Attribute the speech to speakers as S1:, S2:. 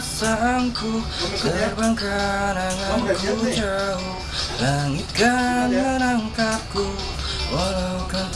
S1: sangku terbang kenanganku jauh. Langit kan menangkapku Walau kan